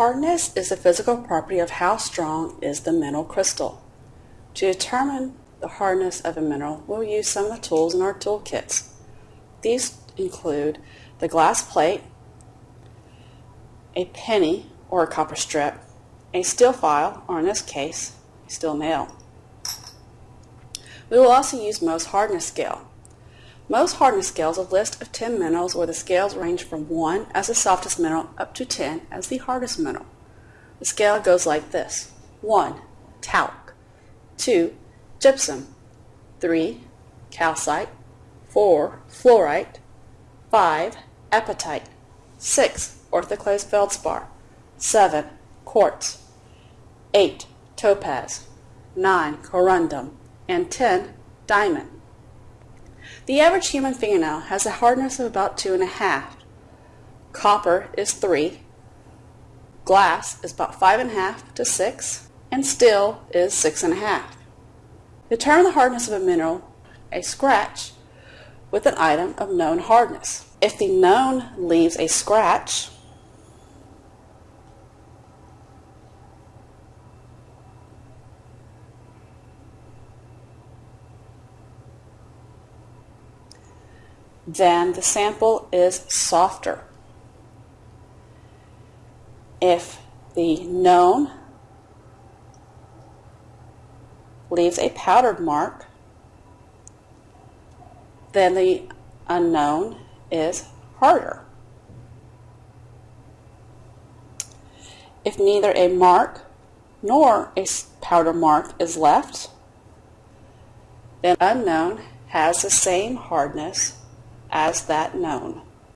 Hardness is the physical property of how strong is the mineral crystal. To determine the hardness of a mineral, we'll use some of the tools in our toolkits. These include the glass plate, a penny or a copper strip, a steel file, or in this case, a steel nail. We will also use Mohs hardness scale. Mohs hardness scales is a list of 10 minerals where the scales range from 1 as the softest mineral up to 10 as the hardest mineral. The scale goes like this. 1. Talc 2. Gypsum 3. Calcite 4. Fluorite 5. Apatite 6. Orthoclase feldspar 7. Quartz 8. Topaz 9. Corundum and 10. Diamond. The average human fingernail has a hardness of about 2.5. Copper is 3. Glass is about 5.5 to 6. And steel is 6.5. Determine the hardness of a mineral, a scratch, with an item of known hardness. If the known leaves a scratch, then the sample is softer. If the known leaves a powdered mark, then the unknown is harder. If neither a mark nor a powder mark is left, then unknown has the same hardness as that known.